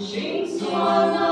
心酸。